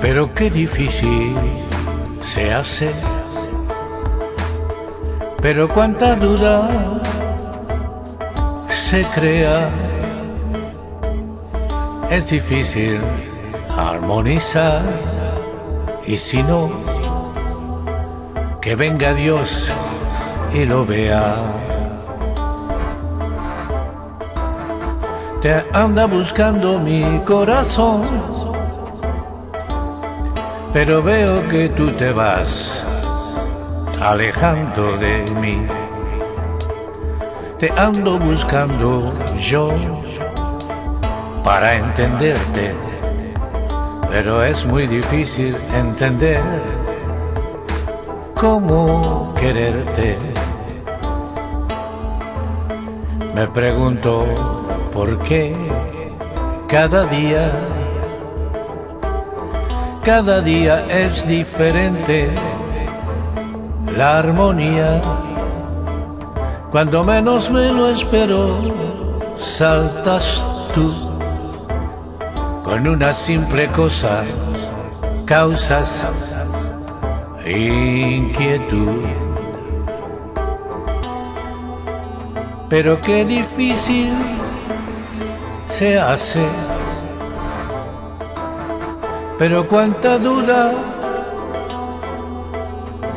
Pero qué difícil se hace, pero cuánta duda se crea. Es difícil armonizar y si no, que venga Dios y lo vea. Te anda buscando mi corazón, pero veo que tú te vas alejando de mí. Te ando buscando yo para entenderte, pero es muy difícil entender cómo quererte. Me pregunto por qué cada día, cada día es diferente la armonía. Cuando menos me lo espero, saltas tú. Con una simple cosa causas inquietud. Pero qué difícil se hace. Pero cuánta duda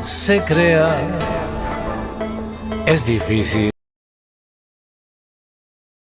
se crea. Es difícil.